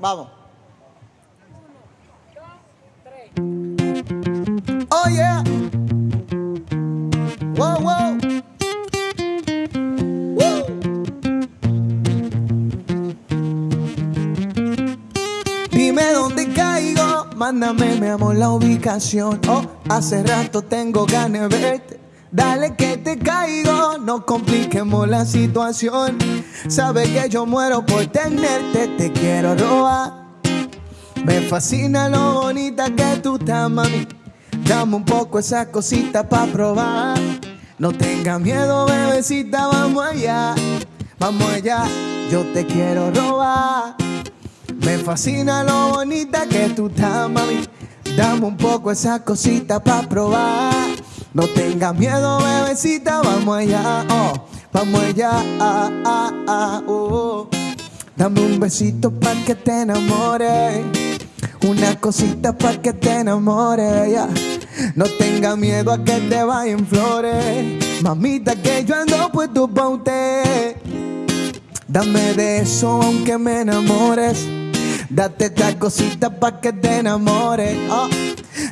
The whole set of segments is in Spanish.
Vamos. Oh yeah. Wow, wow. Dime dónde caigo, mándame mi amor la ubicación. Oh, hace rato tengo ganas de verte. Dale que te caigo, no compliquemos la situación. Sabes que yo muero por tenerte, te quiero robar. Me fascina lo bonita que tú estás, mami. Dame un poco esa cosita pa' probar. No tengas miedo, bebecita, vamos allá. Vamos allá, yo te quiero robar. Me fascina lo bonita que tú estás, mami. Dame un poco esa cosita pa' probar. No tengas miedo, bebecita, vamos allá, oh, vamos allá, ah, ah, ah, oh. Dame un besito pa' que te enamores, una cosita pa' que te enamores, ya. No tengas miedo a que te vayan flores, mamita que yo ando puesto pa' usted. Dame de eso aunque me enamores. Date esta cosita pa' que te enamores. Oh.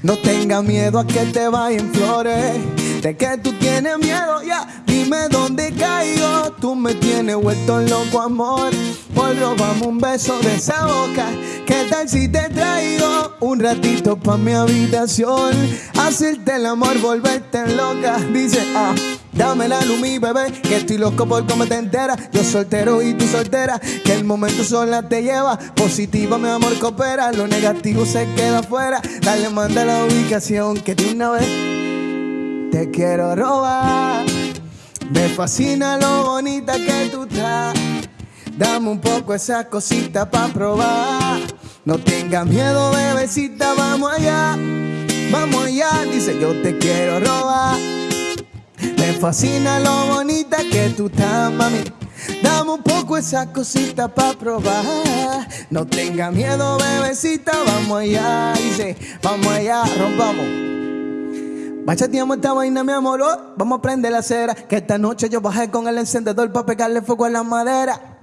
No tengas miedo a que te vayan flores. De que tú tienes miedo, ya. Dime dónde caigo. Tú me tienes vuelto loco, amor. Por robamos un beso de esa boca. ¿Qué tal si te traigo un ratito pa' mi habitación? Hacerte el amor, volverte loca. Dice, ah. Dame la luz, mi bebé, que estoy loco por cómo te enteras. Yo soltero y tú soltera, que el momento sola te lleva. Positiva, mi amor, coopera. Lo negativo se queda afuera. Dale, manda la ubicación, que de una vez te quiero robar. Me fascina lo bonita que tú estás. Dame un poco esa cosita pa' probar. No tengas miedo, bebecita, vamos allá. Vamos allá, dice yo te quiero robar. Me fascina lo bonita que tú estás, mami. Dame un poco esa cosita pa' probar. No tenga miedo, bebecita, vamos allá. Dice, vamos allá, rompamos. Bachateamos esta vaina, mi amor. oh, Vamos a prender la cera. Que esta noche yo bajé con el encendedor pa' pegarle fuego a la madera.